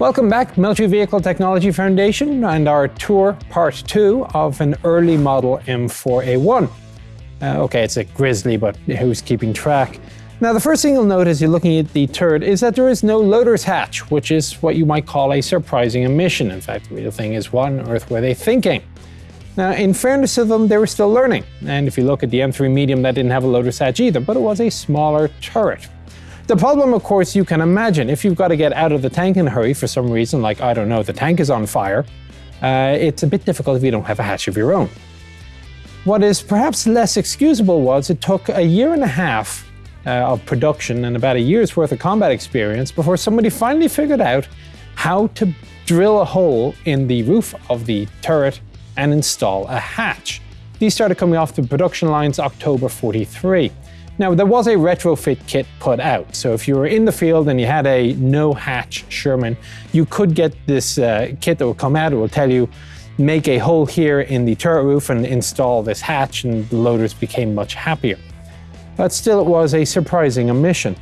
Welcome back, Military Vehicle Technology Foundation, and our tour part two of an early model M4A1. Uh, okay, it's a Grizzly, but who's keeping track? Now, the first thing you'll note as you're looking at the turret is that there is no loader's hatch, which is what you might call a surprising omission. In fact, the real thing is what on earth were they thinking? Now, in fairness to them, they were still learning. And if you look at the M3 Medium, that didn't have a loader's hatch either, but it was a smaller turret. The problem, of course, you can imagine, if you've got to get out of the tank in a hurry for some reason, like, I don't know, the tank is on fire, uh, it's a bit difficult if you don't have a hatch of your own. What is perhaps less excusable was it took a year and a half uh, of production and about a year's worth of combat experience before somebody finally figured out how to drill a hole in the roof of the turret and install a hatch. These started coming off the production lines October 43. Now, there was a retrofit kit put out, so if you were in the field and you had a no-hatch Sherman, you could get this uh, kit that will come out, it will tell you, make a hole here in the turret roof and install this hatch, and the loaders became much happier. But still, it was a surprising omission.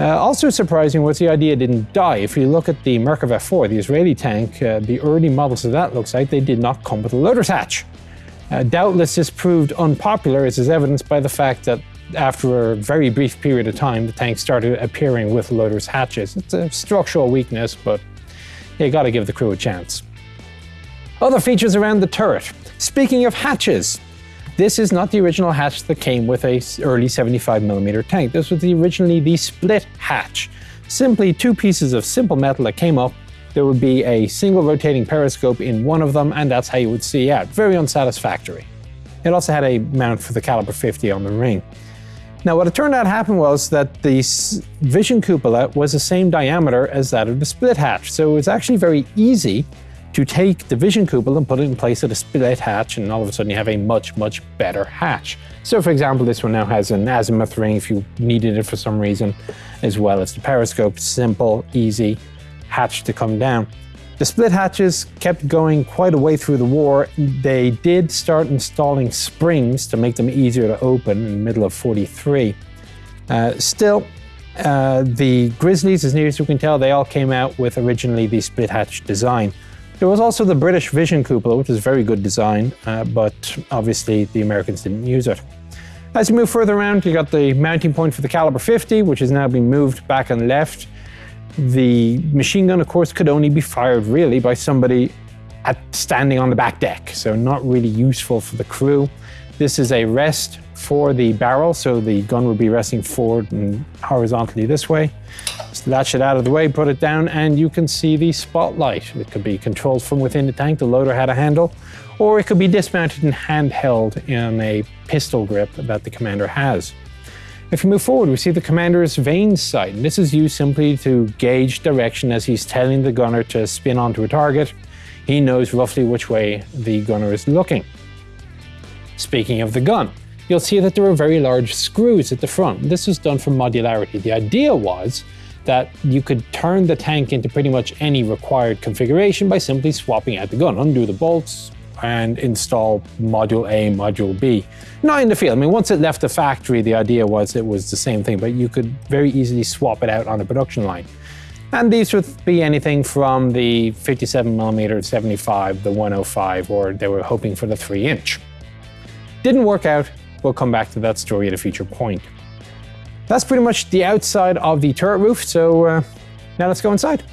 Uh, also surprising was the idea didn't die. If you look at the Merkava 4, the Israeli tank, uh, the early models of that looks like they did not come with a loader's hatch. Uh, doubtless this proved unpopular, as is evidenced by the fact that after a very brief period of time, the tank started appearing with loader's hatches. It's a structural weakness, but you gotta give the crew a chance. Other features around the turret. Speaking of hatches, this is not the original hatch that came with a early 75mm tank. This was the, originally the split hatch. Simply two pieces of simple metal that came up. There would be a single rotating periscope in one of them, and that's how you would see out. Very unsatisfactory. It also had a mount for the caliber 50 on the ring. Now what it turned out happened was that the vision cupola was the same diameter as that of the split hatch, so it was actually very easy to take the vision cupola and put it in place of the split hatch and all of a sudden you have a much, much better hatch. So for example, this one now has an azimuth ring if you needed it for some reason, as well as the periscope, simple, easy hatch to come down. The split hatches kept going quite a way through the war. They did start installing springs to make them easier to open in the middle of 43. Uh, still, uh, the Grizzlies, as near as you can tell, they all came out with originally the split hatch design. There was also the British Vision Cupola, which is very good design, uh, but obviously the Americans didn't use it. As you move further around, you got the mounting point for the caliber 50, which has now been moved back and left. The machine gun, of course, could only be fired really by somebody at standing on the back deck, so not really useful for the crew. This is a rest for the barrel, so the gun would be resting forward and horizontally this way. Latch it out of the way, put it down, and you can see the spotlight. It could be controlled from within the tank, the loader had a handle, or it could be dismounted and handheld in a pistol grip that the commander has. If we move forward, we see the commander's vane sight, and this is used simply to gauge direction as he's telling the gunner to spin onto a target. He knows roughly which way the gunner is looking. Speaking of the gun, you'll see that there are very large screws at the front. This was done for modularity. The idea was that you could turn the tank into pretty much any required configuration by simply swapping out the gun, undo the bolts, and install module A, module B. Not in the field. I mean, once it left the factory, the idea was it was the same thing, but you could very easily swap it out on the production line. And these would be anything from the 57 millimeter, 75, the 105, or they were hoping for the 3 inch. Didn't work out. We'll come back to that story at a future point. That's pretty much the outside of the turret roof, so uh, now let's go inside.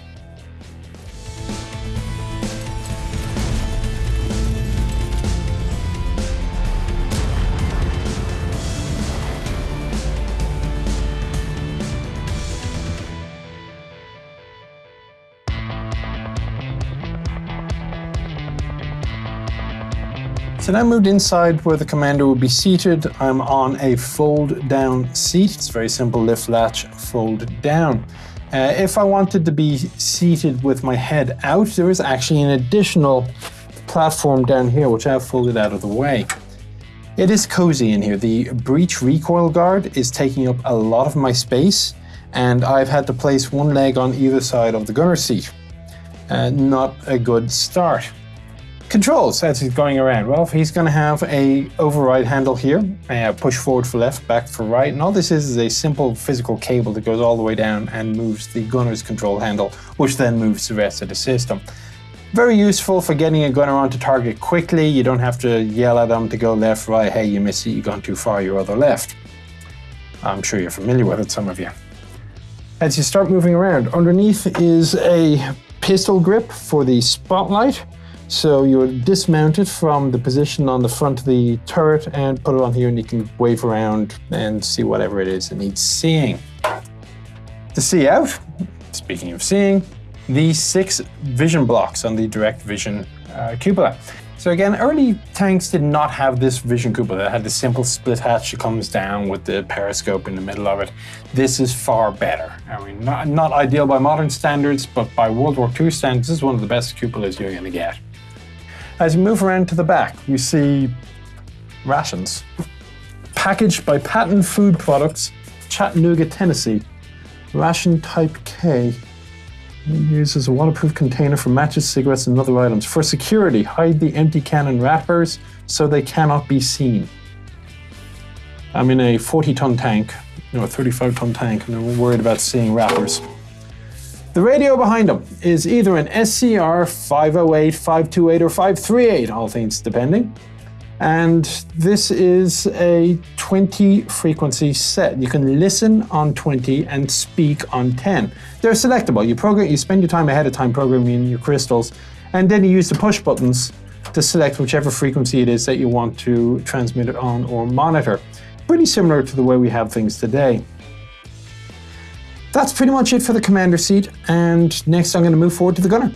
So now moved inside where the commander will be seated. I'm on a fold down seat. It's very simple, lift latch, fold down. Uh, if I wanted to be seated with my head out, there is actually an additional platform down here, which I've folded out of the way. It is cozy in here. The breech recoil guard is taking up a lot of my space, and I've had to place one leg on either side of the gunner seat. Uh, not a good start. Controls as he's going around. Well, he's going to have a override handle here, uh, push forward for left, back for right, and all this is is a simple physical cable that goes all the way down and moves the gunner's control handle, which then moves the rest of the system. Very useful for getting a gunner onto target quickly. You don't have to yell at them to go left, right. Hey, you missed it. You've gone too far. Your other left. I'm sure you're familiar with it, some of you. As you start moving around, underneath is a pistol grip for the spotlight. So you would dismount it from the position on the front of the turret and put it on here and you can wave around and see whatever it is it needs seeing. To see out, speaking of seeing, the six vision blocks on the direct vision uh, cupola. So again, early tanks did not have this vision cupola. They had the simple split hatch that comes down with the periscope in the middle of it. This is far better. I mean, not, not ideal by modern standards, but by World War II standards, this is one of the best cupolas you're going to get. As you move around to the back, you see rations. Packaged by Patent Food Products, Chattanooga, Tennessee. Ration Type K. Uses a waterproof container for matches, cigarettes, and other items. For security, hide the empty cannon wrappers so they cannot be seen. I'm in a 40 ton tank, no, a 35 ton tank, and I'm worried about seeing wrappers. The radio behind them is either an SCR 508, 528, or 538, all things depending. And this is a 20 frequency set. You can listen on 20 and speak on 10. They're selectable. You program, you spend your time ahead of time programming your crystals, and then you use the push buttons to select whichever frequency it is that you want to transmit it on or monitor. Pretty similar to the way we have things today. That's pretty much it for the commander seat, and next I'm going to move forward to the gunner.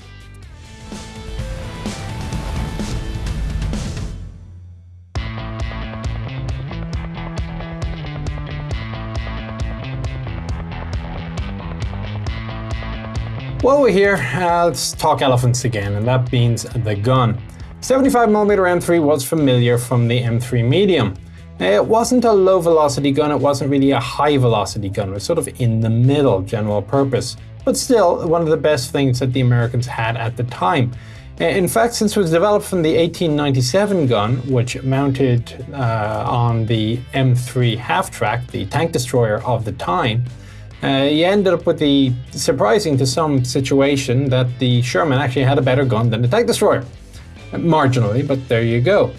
While we're here, uh, let's talk elephants again, and that means the gun. 75mm M3 was familiar from the M3 Medium. It wasn't a low velocity gun, it wasn't really a high velocity gun, it was sort of in the middle, general purpose. But still, one of the best things that the Americans had at the time. In fact, since it was developed from the 1897 gun, which mounted uh, on the M3 half-track, the tank destroyer of the time, uh, you ended up with the surprising to some situation that the Sherman actually had a better gun than the tank destroyer. Marginally, but there you go.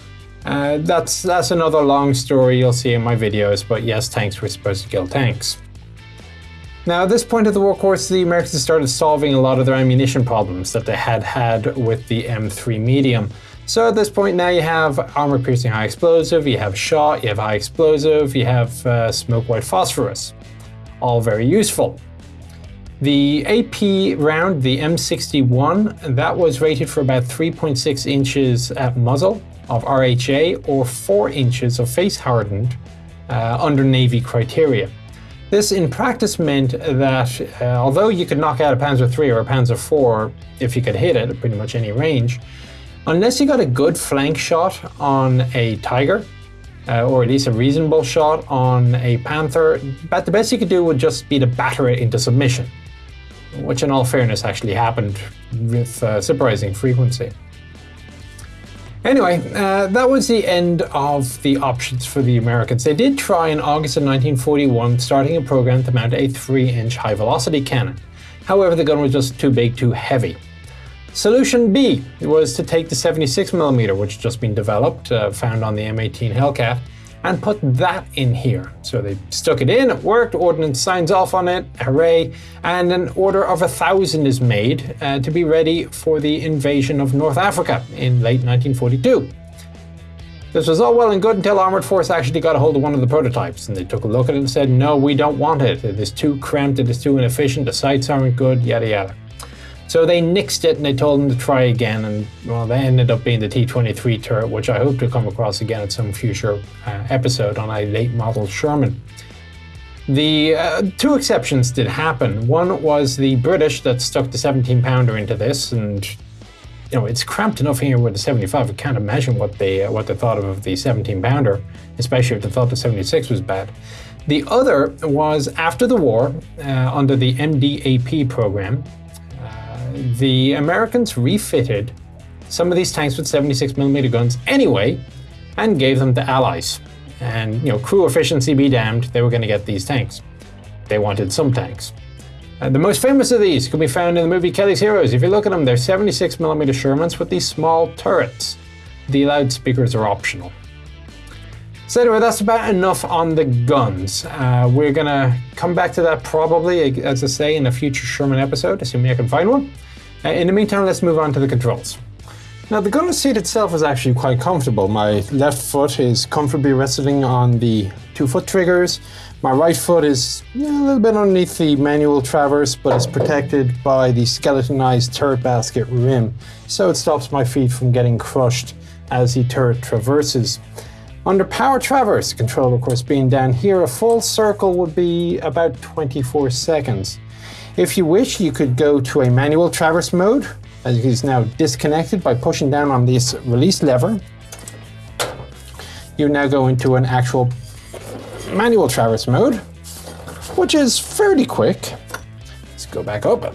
Uh, that's, that's another long story you'll see in my videos, but yes, tanks were supposed to kill tanks. Now, at this point of the war, course, the Americans started solving a lot of their ammunition problems that they had had with the M3 medium. So at this point now you have armor-piercing high explosive, you have shot, you have high explosive, you have uh, smoke white phosphorus. All very useful. The AP round, the M61, that was rated for about 3.6 inches at muzzle of RHA or 4 inches of face hardened uh, under Navy criteria. This in practice meant that uh, although you could knock out a Panzer III or a Panzer IV if you could hit it at pretty much any range, unless you got a good flank shot on a Tiger, uh, or at least a reasonable shot on a Panther, but the best you could do would just be to batter it into submission, which in all fairness actually happened with uh, surprising frequency. Anyway, uh, that was the end of the options for the Americans. They did try in August of 1941 starting a program to mount a 3-inch high-velocity cannon. However, the gun was just too big, too heavy. Solution B was to take the 76mm, which had just been developed, uh, found on the M18 Hellcat, and put that in here. So they stuck it in, it worked, Ordnance signs off on it, hooray, and an order of a thousand is made uh, to be ready for the invasion of North Africa in late 1942. This was all well and good until Armored Force actually got a hold of one of the prototypes, and they took a look at it and said, no, we don't want it. It is too cramped, it is too inefficient, the sights aren't good, yada yada. So they nixed it and they told them to try again, and well, they ended up being the T-23 turret, which I hope to come across again at some future uh, episode on a late model Sherman. The uh, two exceptions did happen. One was the British that stuck the 17 pounder into this, and you know it's cramped enough here with the 75. I can't imagine what they uh, what they thought of the 17 pounder, especially if they thought the 76 was bad. The other was after the war, uh, under the MDAP program, the Americans refitted some of these tanks with 76mm guns anyway and gave them to allies. And you know, crew efficiency be damned, they were going to get these tanks. They wanted some tanks. Uh, the most famous of these can be found in the movie Kelly's Heroes. If you look at them, they're 76mm Shermans with these small turrets. The loudspeakers are optional. So anyway, that's about enough on the guns. Uh, we're gonna come back to that probably, as I say, in a future Sherman episode, assuming I can find one. Uh, in the meantime, let's move on to the controls. Now, the gunner seat itself is actually quite comfortable. My left foot is comfortably resting on the two foot triggers. My right foot is a little bit underneath the manual traverse, but it's protected by the skeletonized turret basket rim, so it stops my feet from getting crushed as the turret traverses. Under power traverse, control of course being down here, a full circle would be about 24 seconds. If you wish, you could go to a manual traverse mode, as it is now disconnected by pushing down on this release lever. You now go into an actual manual traverse mode, which is fairly quick. Let's go back up.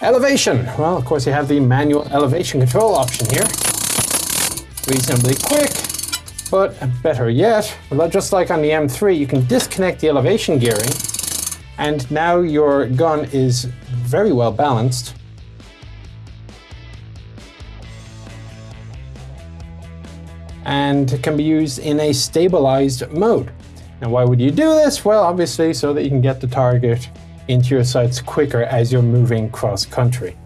Elevation. Well, of course, you have the manual elevation control option here. Reasonably quick, but better yet, just like on the M3, you can disconnect the elevation gearing, and now your gun is very well balanced. and can be used in a stabilized mode. Now why would you do this? Well, obviously so that you can get the target into your sights quicker as you're moving cross country.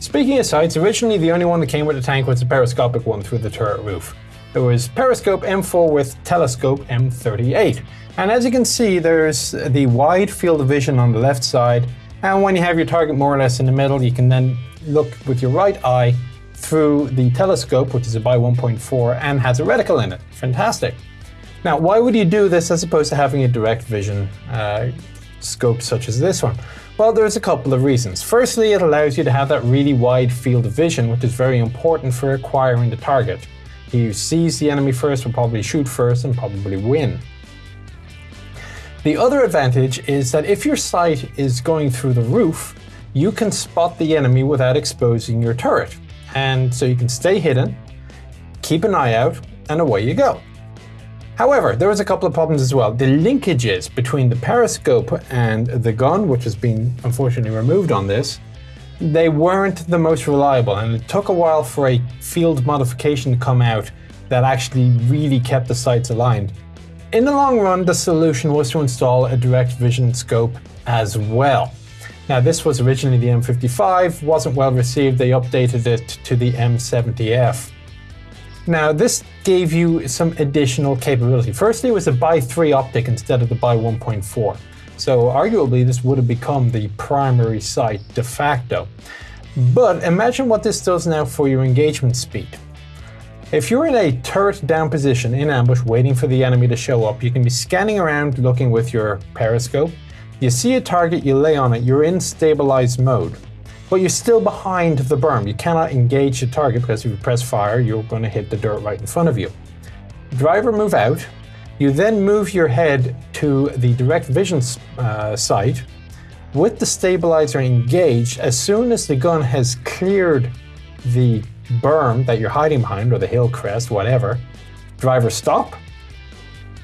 Speaking of sights, originally the only one that came with the tank was the periscopic one through the turret roof. There was periscope M4 with telescope M38. And as you can see, there's the wide field of vision on the left side. And when you have your target more or less in the middle, you can then look with your right eye through the telescope, which is a by 1.4 and has a reticle in it. Fantastic. Now, why would you do this as opposed to having a direct vision uh, scope such as this one? Well, there's a couple of reasons. Firstly, it allows you to have that really wide field of vision, which is very important for acquiring the target. He who sees the enemy first will probably shoot first and probably win. The other advantage is that if your sight is going through the roof, you can spot the enemy without exposing your turret. And so you can stay hidden, keep an eye out, and away you go. However, there was a couple of problems as well. The linkages between the periscope and the gun, which has been unfortunately removed on this, they weren't the most reliable, and it took a while for a field modification to come out that actually really kept the sights aligned. In the long run, the solution was to install a direct vision scope as well. Now, this was originally the M55, wasn't well received, they updated it to the M70F. Now, this gave you some additional capability. Firstly, it was a by 3 optic instead of the by 1.4. So arguably, this would have become the primary sight de facto. But imagine what this does now for your engagement speed. If you're in a turret down position in ambush waiting for the enemy to show up, you can be scanning around looking with your periscope. You see a target, you lay on it, you're in stabilized mode but you're still behind the berm. You cannot engage the target because if you press fire, you're going to hit the dirt right in front of you. Driver move out. You then move your head to the direct vision uh, sight with the stabilizer engaged. As soon as the gun has cleared the berm that you're hiding behind, or the hill crest, whatever, driver stop.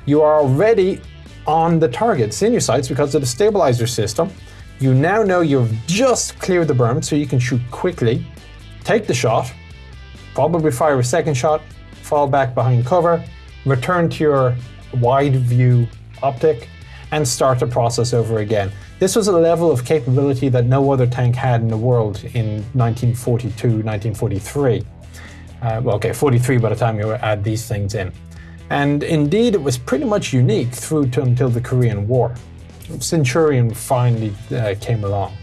You are already on the target. In your sights because of the stabilizer system. You now know you've just cleared the berm, so you can shoot quickly, take the shot, probably fire a second shot, fall back behind cover, return to your wide view optic, and start the process over again. This was a level of capability that no other tank had in the world in 1942, 1943. Uh, well, okay, 43 by the time you add these things in. And indeed, it was pretty much unique through to until the Korean War. Centurion finally uh, came along.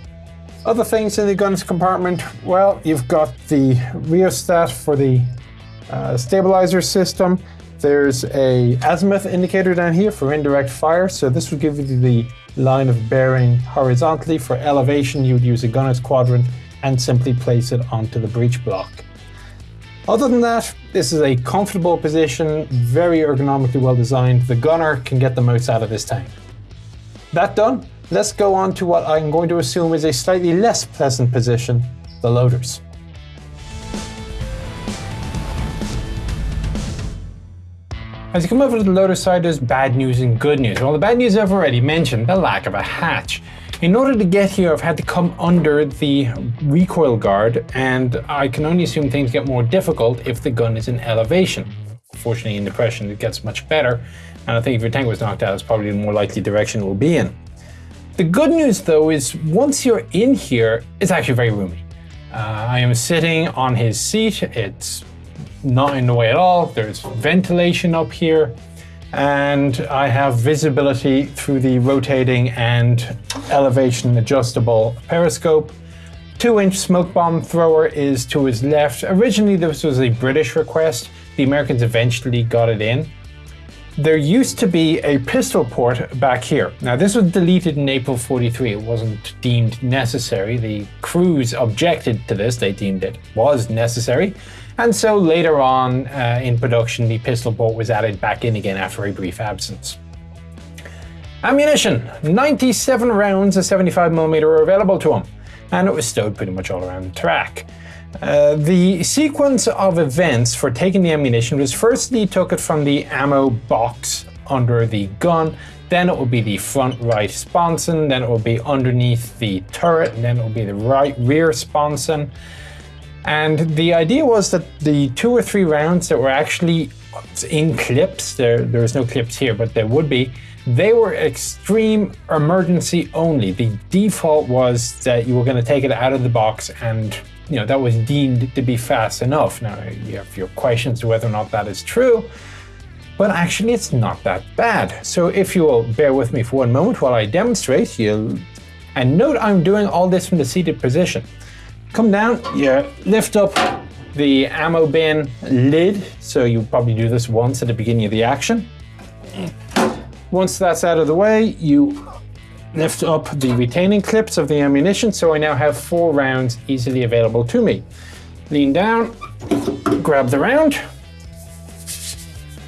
Other things in the guns compartment, well, you've got the rheostat for the uh, stabilizer system. There's a azimuth indicator down here for indirect fire, so this will give you the line of bearing horizontally. For elevation, you would use a gunner's quadrant and simply place it onto the breech block. Other than that, this is a comfortable position, very ergonomically well designed. The gunner can get the most out of this tank. That done, let's go on to what I'm going to assume is a slightly less pleasant position, the loaders. As you come over to the loader side, there's bad news and good news. Well, the bad news I've already mentioned, the lack of a hatch. In order to get here, I've had to come under the recoil guard, and I can only assume things get more difficult if the gun is in elevation. Fortunately, in depression, it gets much better, and I think if your tank was knocked out, it's probably the more likely direction it will be in. The good news, though, is once you're in here, it's actually very roomy. Uh, I am sitting on his seat. It's not in the way at all. There's ventilation up here and I have visibility through the rotating and elevation adjustable periscope. Two inch smoke bomb thrower is to his left. Originally this was a British request. The Americans eventually got it in. There used to be a pistol port back here. Now this was deleted in April 43. It wasn't deemed necessary. The crews objected to this. They deemed it was necessary. And so later on uh, in production, the pistol port was added back in again after a brief absence. Ammunition, 97 rounds of 75mm were available to him, and it was stowed pretty much all around the track. Uh, the sequence of events for taking the ammunition was firstly took it from the ammo box under the gun, then it will be the front right sponson, then it will be underneath the turret, and then it will be the right rear sponson. And the idea was that the two or three rounds that were actually in clips, there, there was no clips here, but there would be, they were extreme emergency only. The default was that you were going to take it out of the box and you know that was deemed to be fast enough. Now you have your questions to whether or not that is true, but actually it's not that bad. So if you will bear with me for one moment while I demonstrate, you'll and note I'm doing all this from the seated position. Come down, you lift up the ammo bin lid. So you probably do this once at the beginning of the action. Once that's out of the way, you lift up the retaining clips of the ammunition. So I now have four rounds easily available to me. Lean down, grab the round.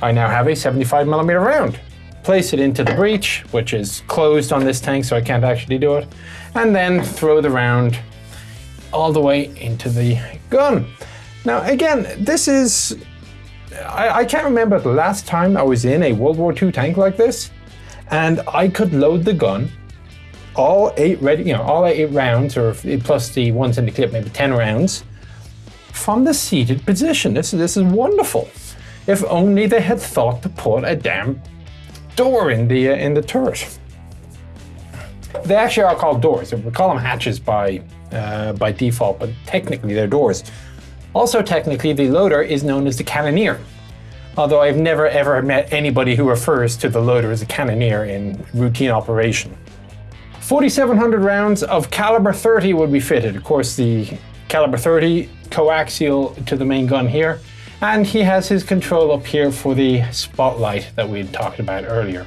I now have a 75 millimeter round. Place it into the breech, which is closed on this tank, so I can't actually do it. And then throw the round all the way into the gun. Now, again, this is. I, I, can't remember the last time I was in a World War II tank like this, and I could load the gun, all eight ready, you know, all eight rounds, or plus the ones in the clip, maybe 10 rounds, from the seated position. This, this is wonderful. If only they had thought to put a damn door in the, uh, in the turret. They actually are called doors. We call them hatches by uh, by default, but technically they're doors. Also technically, the loader is known as the cannoneer, although I've never ever met anybody who refers to the loader as a cannoneer in routine operation. 4,700 rounds of caliber 30 would be fitted. Of course, the caliber 30 coaxial to the main gun here, and he has his control up here for the spotlight that we had talked about earlier.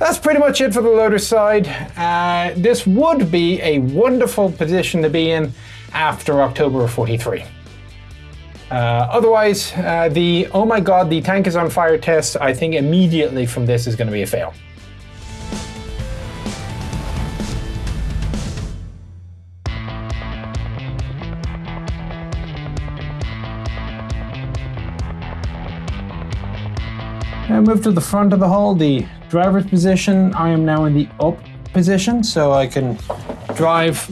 That's pretty much it for the loader side. Uh, this would be a wonderful position to be in after October 43. Uh, otherwise, uh, the oh my god, the tank is on fire test, I think immediately from this is going to be a fail. Now move to the front of the hull, the driver's position, I am now in the up position, so I can drive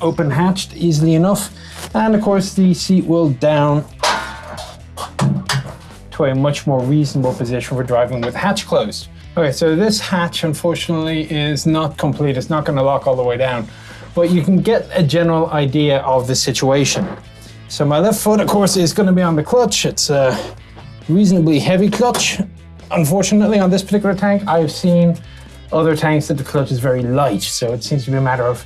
open hatched easily enough. And of course the seat will down to a much more reasonable position for driving with hatch closed. Okay, so this hatch unfortunately is not complete. It's not gonna lock all the way down, but you can get a general idea of the situation. So my left foot, of course, is gonna be on the clutch. It's a reasonably heavy clutch Unfortunately, on this particular tank, I've seen other tanks that the clutch is very light, so it seems to be a matter of,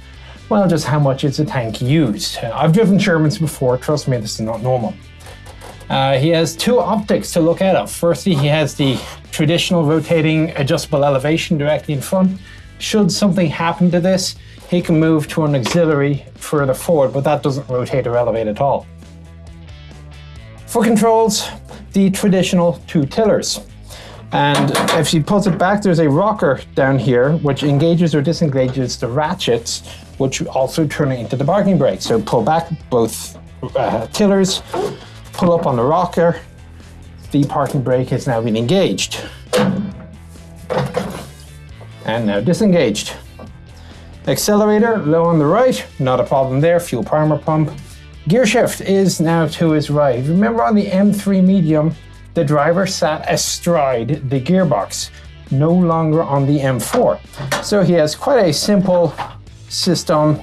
well, just how much is the tank used. I've driven Shermans before, trust me, this is not normal. Uh, he has two optics to look at. Firstly, he has the traditional rotating adjustable elevation directly in front. Should something happen to this, he can move to an auxiliary further forward, but that doesn't rotate or elevate at all. For controls, the traditional two tillers. And if she pulls it back, there's a rocker down here which engages or disengages the ratchets, which also turn it into the parking brake. So pull back both uh, tillers, pull up on the rocker, the parking brake has now been engaged. And now disengaged. Accelerator low on the right, not a problem there, fuel primer pump. Gear shift is now to his right. Remember on the M3 Medium, the driver sat astride the gearbox, no longer on the M4. So he has quite a simple system,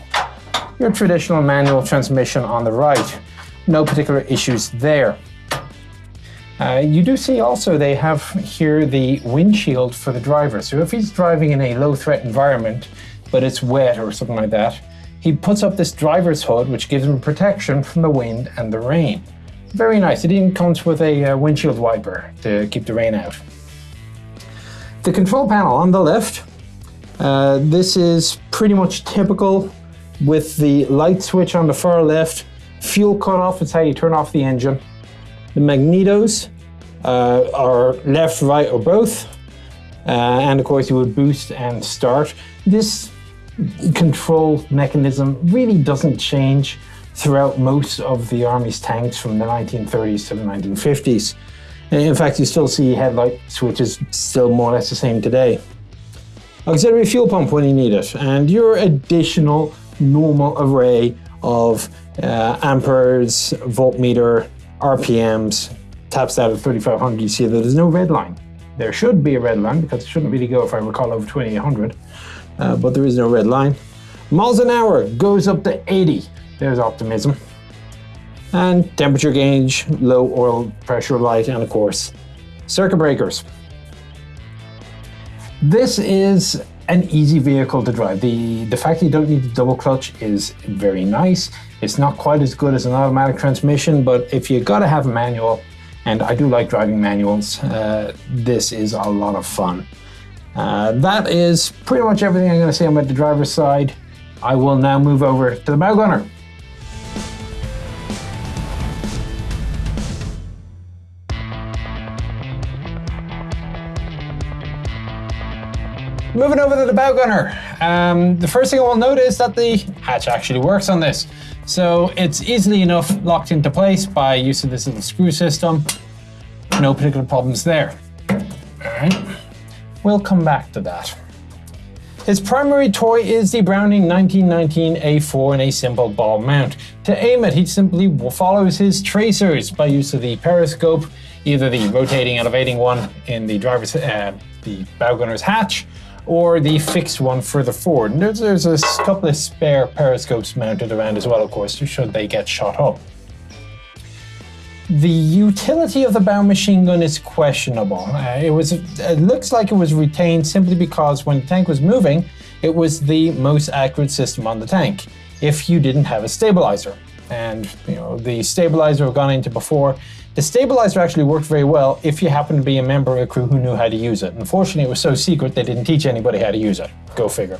your traditional manual transmission on the right. No particular issues there. Uh, you do see also they have here the windshield for the driver. So if he's driving in a low threat environment, but it's wet or something like that, he puts up this driver's hood, which gives him protection from the wind and the rain. Very nice. It even comes with a uh, windshield wiper to keep the rain out. The control panel on the left, uh, this is pretty much typical with the light switch on the far left, fuel cutoff, is how you turn off the engine. The magnetos uh, are left, right, or both. Uh, and of course, you would boost and start. This control mechanism really doesn't change throughout most of the Army's tanks from the 1930s to the 1950s. In fact, you still see headlight switches still more or less the same today. Auxiliary fuel pump when you need it, and your additional normal array of uh, amperes, voltmeter, RPMs, taps out at 3500. You see that there's no red line. There should be a red line because it shouldn't really go, if I recall, over 2800 uh, but there is no red line. Miles an hour goes up to 80. There's optimism. And temperature gauge, low oil pressure light, and of course, circuit breakers. This is an easy vehicle to drive. The, the fact that you don't need the double clutch is very nice. It's not quite as good as an automatic transmission, but if you gotta have a manual, and I do like driving manuals, uh, this is a lot of fun. Uh, that is pretty much everything I'm going to say about the driver's side. I will now move over to the bow gunner. Moving over to the bow gunner. Um, the first thing I will note is that the hatch actually works on this. So it's easily enough locked into place by use of this little screw system. No particular problems there. All right. We'll come back to that. His primary toy is the Browning 1919 A4 in a simple ball mount. To aim it, he simply follows his tracers by use of the periscope, either the rotating elevating one in the driver's uh, the bow gunner's hatch, or the fixed one further forward. And there's, there's a couple of spare periscopes mounted around as well, of course, should they get shot up. The utility of the bow machine gun is questionable. Uh, it was it looks like it was retained simply because when the tank was moving, it was the most accurate system on the tank. If you didn't have a stabilizer, and you know the stabilizer I've gone into before, the stabilizer actually worked very well if you happened to be a member of a crew who knew how to use it. Unfortunately, it was so secret they didn't teach anybody how to use it. Go figure.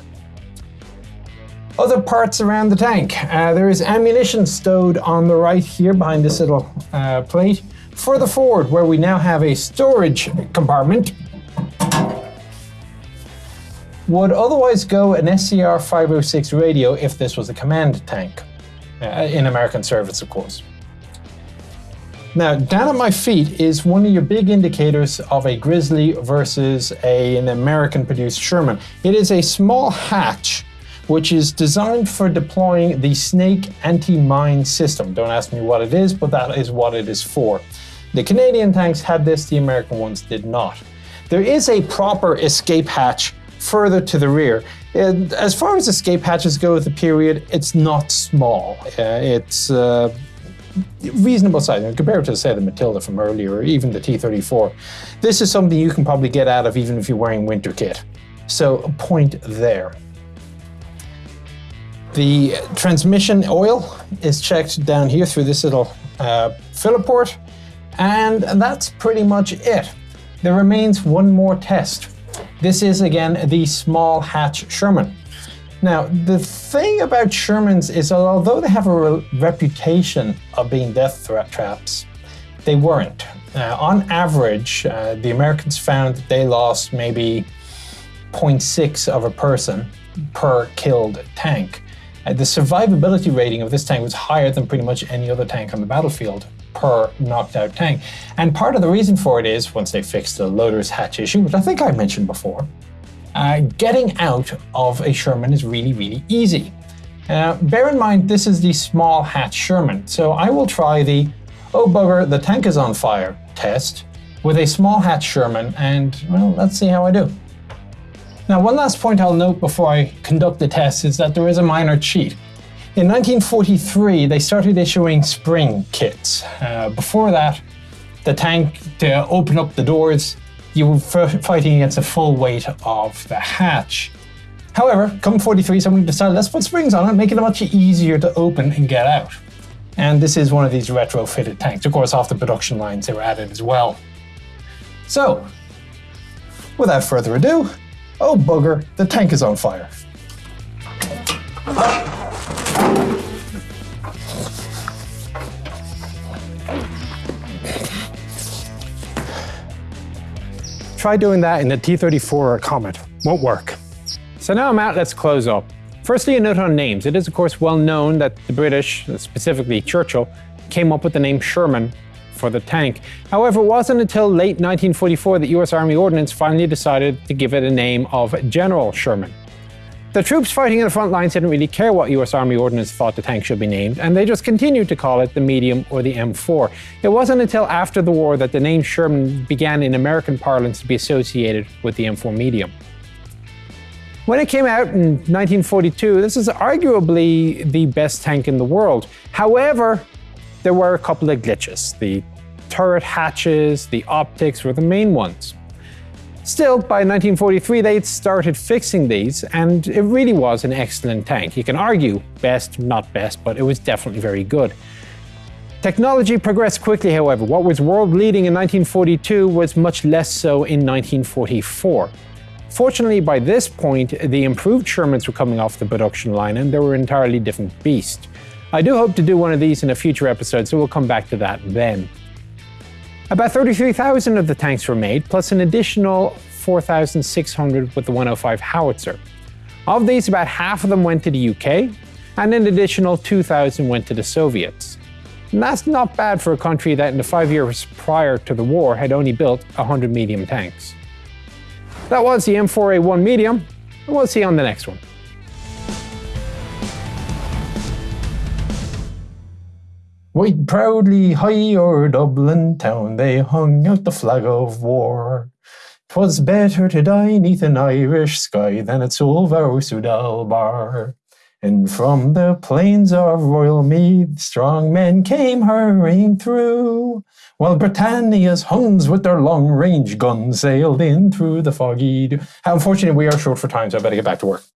Other parts around the tank. Uh, there is ammunition stowed on the right here behind this little uh, plate. Further forward, where we now have a storage compartment, would otherwise go an SCR 506 radio if this was a command tank, Uh, in American service, of course. Now, down at my feet is one of your big indicators of a Grizzly versus a, an American produced Sherman. It is a small hatch which is designed for deploying the Snake anti-mine system. Don't ask me what it is, but that is what it is for. The Canadian tanks had this, the American ones did not. There is a proper escape hatch further to the rear. And as far as escape hatches go with the period, it's not small. Uh, it's uh, reasonable size compared to, say, the Matilda from earlier, or even the T-34. This is something you can probably get out of even if you're wearing winter kit. So a point there. The transmission oil is checked down here through this little uh, filler port, and that's pretty much it. There remains one more test. This is again the small hatch Sherman. Now, the thing about Shermans is that although they have a re reputation of being death threat traps, they weren't. Uh, on average, uh, the Americans found that they lost maybe 0.6 of a person per killed tank. Uh, the survivability rating of this tank was higher than pretty much any other tank on the battlefield per knocked out tank. And part of the reason for it is once they fix the loader's hatch issue, which I think I mentioned before, uh, getting out of a Sherman is really, really easy. Uh, bear in mind, this is the small hatch Sherman, so I will try the oh bugger, the tank is on fire test with a small hatch Sherman, and well, let's see how I do. Now, one last point I'll note before I conduct the test is that there is a minor cheat. In 1943, they started issuing spring kits. Uh, before that, the tank, to open up the doors, you were fighting against the full weight of the hatch. However, come 43, someone decided let's put springs on it, make it much easier to open and get out. And this is one of these retrofitted tanks. Of course, off the production lines, they were added as well. So, without further ado, oh bugger, the tank is on fire. Try doing that in the T-34 or Comet. Won't work. So now out, let's close up. Firstly, a note on names. It is of course well known that the British, specifically Churchill, came up with the name Sherman for the tank. However, it wasn't until late 1944 that US Army Ordnance finally decided to give it a name of General Sherman. The troops fighting in the front lines didn't really care what US Army Ordnance thought the tank should be named, and they just continued to call it the Medium or the M4. It wasn't until after the war that the name Sherman began in American parlance to be associated with the M4 Medium. When it came out in 1942, this is arguably the best tank in the world. However, there were a couple of glitches. The turret hatches, the optics were the main ones. Still, by 1943 they'd started fixing these, and it really was an excellent tank. You can argue best, not best, but it was definitely very good. Technology progressed quickly, however. What was world-leading in 1942 was much less so in 1944. Fortunately, by this point, the improved Shermans were coming off the production line and they were an entirely different beast. I do hope to do one of these in a future episode, so we'll come back to that then. About 33,000 of the tanks were made, plus an additional 4,600 with the 105 howitzer. Of these, about half of them went to the UK, and an additional 2,000 went to the Soviets. And that's not bad for a country that in the five years prior to the war had only built 100 medium tanks. That was the M4A1 medium, and we'll see you on the next one. Right proudly high o'er Dublin town they hung out the flag of war. 'Twas better to die neath an Irish sky than at Suvla Sud-El-Bar. And from the plains of Royal Meath, strong men came hurrying through, while Britannia's Huns with their long-range guns sailed in through the foggy. How unfortunate we are short for time, so I better get back to work.